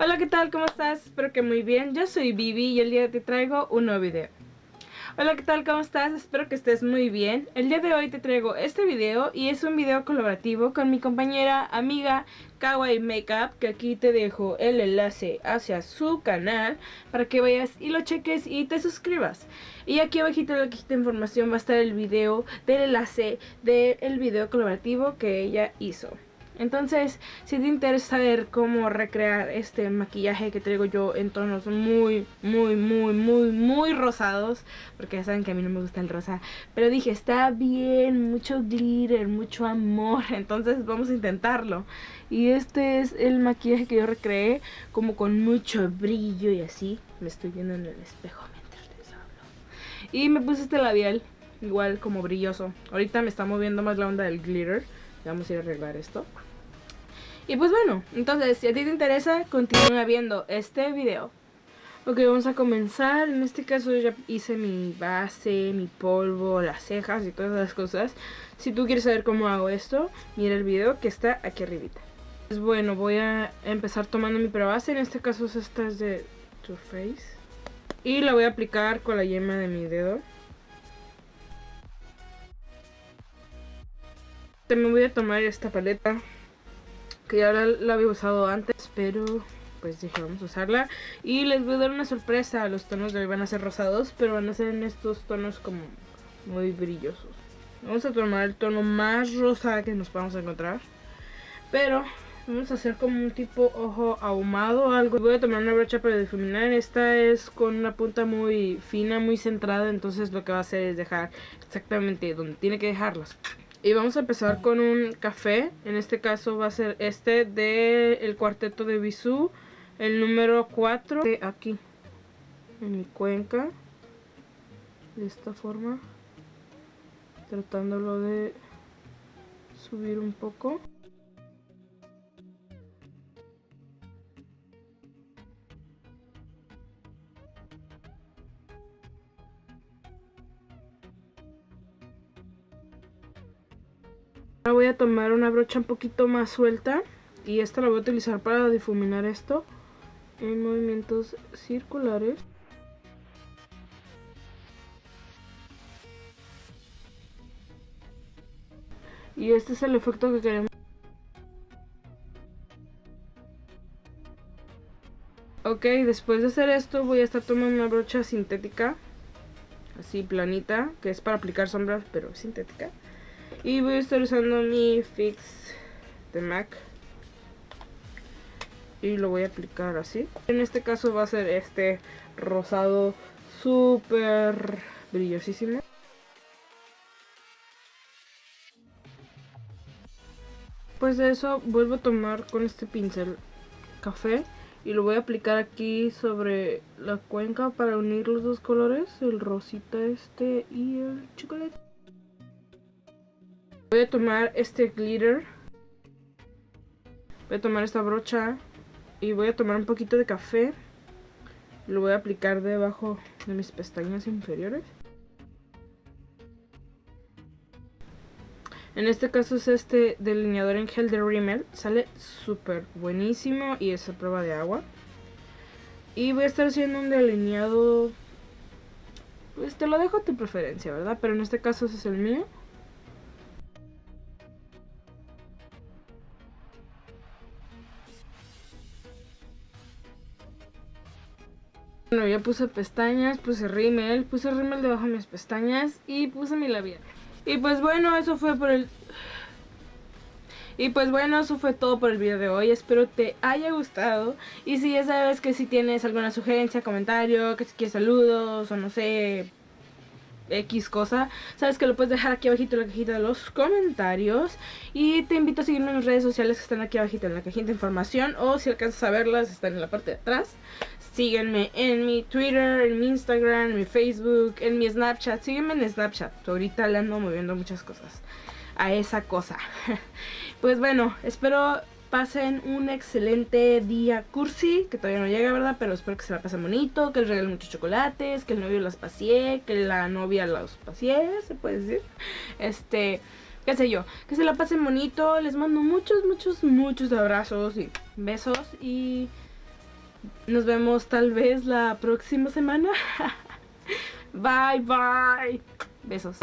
Hola, ¿qué tal? ¿Cómo estás? Espero que muy bien. Yo soy Vivi y el día de te traigo un nuevo video. Hola, ¿qué tal? ¿Cómo estás? Espero que estés muy bien. El día de hoy te traigo este video y es un video colaborativo con mi compañera, amiga Kawaii Makeup, que aquí te dejo el enlace hacia su canal para que vayas y lo cheques y te suscribas. Y aquí abajito en la cajita de información va a estar el video del enlace del video colaborativo que ella hizo. Entonces, si te interesa saber cómo recrear este maquillaje que traigo yo en tonos muy, muy, muy, muy, muy rosados, porque ya saben que a mí no me gusta el rosa, pero dije, está bien, mucho glitter, mucho amor, entonces vamos a intentarlo. Y este es el maquillaje que yo recreé, como con mucho brillo y así. Me estoy viendo en el espejo mientras les hablo. Y me puse este labial, igual como brilloso. Ahorita me está moviendo más la onda del glitter. Vamos a ir a arreglar esto. Y pues bueno, entonces si a ti te interesa, continúa viendo este video. Ok, vamos a comenzar. En este caso ya hice mi base, mi polvo, las cejas y todas las cosas. Si tú quieres saber cómo hago esto, mira el video que está aquí arribita. Pues bueno, voy a empezar tomando mi base. En este caso esta es de Too Face. Y la voy a aplicar con la yema de mi dedo. También voy a tomar esta paleta que ya la, había usado antes, pero pues dije vamos a usarla. Y les voy a dar una sorpresa, los tonos de hoy van a ser rosados, pero van a ser en estos tonos como muy brillosos. Vamos a tomar el tono más rosa que nos podamos encontrar, pero vamos a hacer como un tipo ojo ahumado o algo. Voy a tomar una brocha para difuminar, esta es con una punta muy fina, muy centrada, entonces lo que va a hacer es dejar exactamente donde tiene que dejarlas. Y vamos a empezar con un café. En este caso va a ser este de el cuarteto de Bisú. El número 4 de aquí. En mi cuenca. De esta forma. Tratándolo de subir un poco. Voy a tomar una brocha un poquito más suelta y esta la voy a utilizar para difuminar esto en movimientos circulares. Y este es el efecto que queremos. Ok, después de hacer esto voy a estar tomando una brocha sintética, así planita, que es para aplicar sombras, pero sintética. Y voy a estar usando mi fix de MAC. Y lo voy a aplicar así. En este caso va a ser este rosado súper brillosísimo. Pues de eso vuelvo a tomar con este pincel café y lo voy a aplicar aquí sobre la cuenca para unir los dos colores, el rosita este y el chocolate. Voy a tomar este glitter. Voy a tomar esta brocha. Y voy a tomar un poquito de café. Lo voy a aplicar debajo de mis pestañas inferiores. En este caso es este delineador en gel de Rimmel. Sale súper buenísimo y es a prueba de agua. Y voy a estar haciendo un delineado... Pues te lo dejo a tu preferencia, ¿verdad? Pero en este caso ese es el mío. Bueno, ya puse pestañas, puse rímel, puse rímel debajo de mis pestañas y puse mi labial. Y pues bueno, eso fue por el... Y pues bueno, eso fue todo por el video de hoy. Espero te haya gustado. Y si ya sabes que si tienes alguna sugerencia, comentario, que si quieres saludos o no sé, X cosa, sabes que lo puedes dejar aquí abajito en la cajita de los comentarios. Y te invito a seguirme en las redes sociales que están aquí abajito en la cajita de información. O si alcanzas a verlas, están en la parte de atrás. Síguenme en mi Twitter, en mi Instagram, en mi Facebook, en mi Snapchat. Sígueme en Snapchat. Ahorita le ando moviendo muchas cosas a esa cosa. pues bueno, espero pasen un excelente día cursi, que todavía no llega, ¿verdad? Pero espero que se la pasen bonito, que les regalen muchos chocolates, que el novio las pasee, que la novia los pasee, se puede decir. Este, qué sé yo, que se la pasen bonito. Les mando muchos, muchos, muchos abrazos y besos y nos vemos tal vez la próxima semana. bye, bye. Besos.